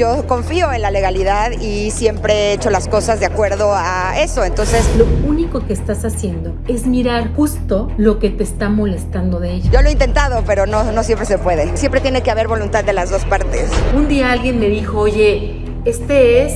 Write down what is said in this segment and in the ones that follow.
Yo confío en la legalidad y siempre he hecho las cosas de acuerdo a eso, entonces Lo único que estás haciendo es mirar justo lo que te está molestando de ella. yo lo he intentado, pero no, no siempre se puede. Siempre tiene que haber voluntad de las dos partes. Un día alguien me dijo, oye, este es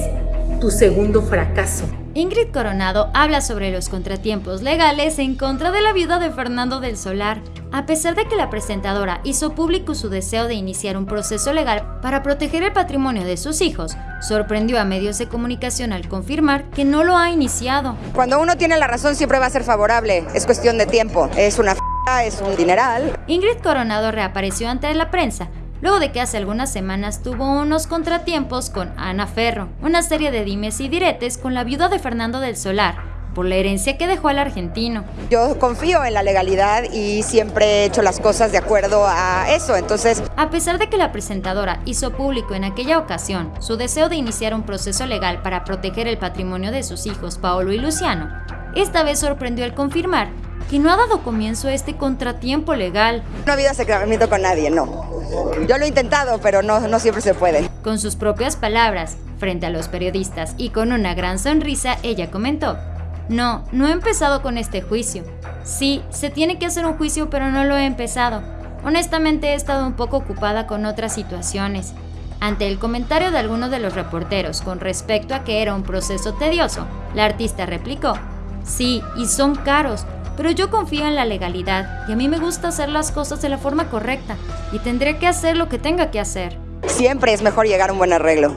tu segundo fracaso. Ingrid Coronado habla sobre los contratiempos legales en contra de la viuda de Fernando del Solar. A pesar de que la presentadora hizo público su deseo de iniciar un proceso legal para proteger el patrimonio de sus hijos, sorprendió a medios de comunicación al confirmar que no lo ha iniciado. Cuando uno tiene la razón siempre va a ser favorable, es cuestión de tiempo. Es una f es un dineral. Ingrid Coronado reapareció ante la prensa luego de que hace algunas semanas tuvo unos contratiempos con Ana Ferro, una serie de dimes y diretes con la viuda de Fernando del Solar, por la herencia que dejó al argentino. Yo confío en la legalidad y siempre he hecho las cosas de acuerdo a eso, entonces A pesar de que la presentadora hizo público en aquella ocasión su deseo de iniciar un proceso legal para proteger el patrimonio de sus hijos Paolo y Luciano, esta vez sorprendió al confirmar que no ha dado comienzo a este contratiempo legal. no ha habido acercamiento con nadie, no. Yo lo he intentado, pero no, no siempre se puede. Con sus propias palabras, frente a los periodistas y con una gran sonrisa, ella comentó, no, no he empezado con este juicio. Sí, se tiene que hacer un juicio, pero no lo he empezado. Honestamente he estado un poco ocupada con otras situaciones. Ante el comentario de algunos de los reporteros con respecto a que era un proceso tedioso, la artista replicó, sí, y son caros, pero yo confío en la legalidad y a mí me gusta hacer las cosas de la forma correcta y tendré que hacer lo que tenga que hacer. Siempre es mejor llegar a un buen arreglo.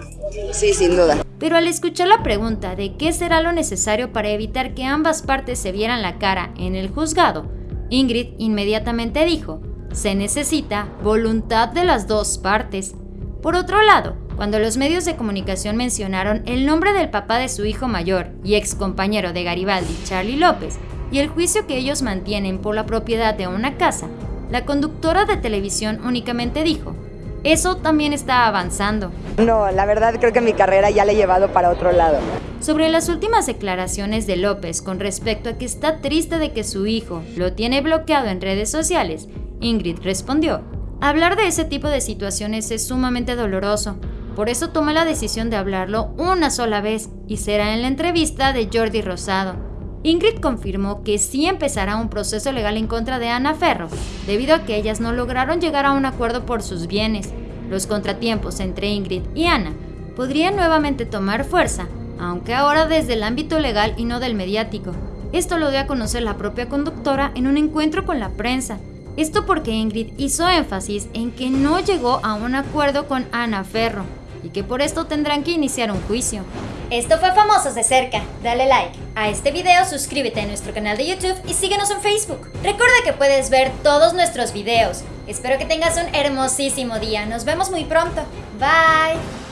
Sí, sin duda. Pero al escuchar la pregunta de qué será lo necesario para evitar que ambas partes se vieran la cara en el juzgado, Ingrid inmediatamente dijo, se necesita voluntad de las dos partes. Por otro lado, cuando los medios de comunicación mencionaron el nombre del papá de su hijo mayor y ex compañero de Garibaldi, Charlie López, y el juicio que ellos mantienen por la propiedad de una casa, la conductora de televisión únicamente dijo, eso también está avanzando. No, la verdad creo que mi carrera ya la he llevado para otro lado. Sobre las últimas declaraciones de López con respecto a que está triste de que su hijo lo tiene bloqueado en redes sociales, Ingrid respondió, hablar de ese tipo de situaciones es sumamente doloroso, por eso tomé la decisión de hablarlo una sola vez y será en la entrevista de Jordi Rosado. Ingrid confirmó que sí empezará un proceso legal en contra de Ana Ferro, debido a que ellas no lograron llegar a un acuerdo por sus bienes. Los contratiempos entre Ingrid y Ana podrían nuevamente tomar fuerza, aunque ahora desde el ámbito legal y no del mediático. Esto lo dio a conocer la propia conductora en un encuentro con la prensa. Esto porque Ingrid hizo énfasis en que no llegó a un acuerdo con Ana Ferro y que por esto tendrán que iniciar un juicio. Esto fue Famosos de Cerca. Dale like a este video, suscríbete a nuestro canal de YouTube y síguenos en Facebook. Recuerda que puedes ver todos nuestros videos. Espero que tengas un hermosísimo día. Nos vemos muy pronto. Bye.